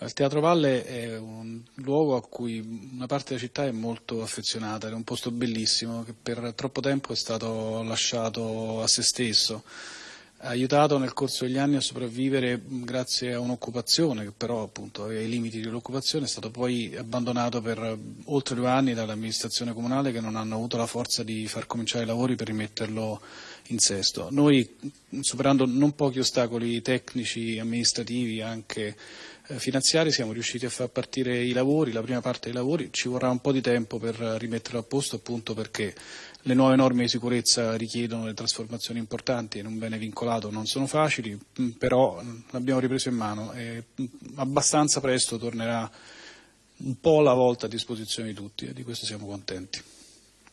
Il Teatro Valle è un luogo a cui una parte della città è molto affezionata, è un posto bellissimo che per troppo tempo è stato lasciato a se stesso aiutato nel corso degli anni a sopravvivere grazie a un'occupazione che però appunto aveva i limiti dell'occupazione, è stato poi abbandonato per oltre due anni dall'amministrazione comunale che non hanno avuto la forza di far cominciare i lavori per rimetterlo in sesto. Noi superando non pochi ostacoli tecnici, amministrativi, anche eh, finanziari siamo riusciti a far partire i lavori, la prima parte dei lavori, ci vorrà un po' di tempo per rimetterlo a posto appunto perché le nuove norme di sicurezza richiedono delle trasformazioni importanti in un bene vincolato non sono facili, mm, però mm, l'abbiamo ripreso in mano e mm, abbastanza presto tornerà un po' alla volta a disposizione di tutti e di questo siamo contenti.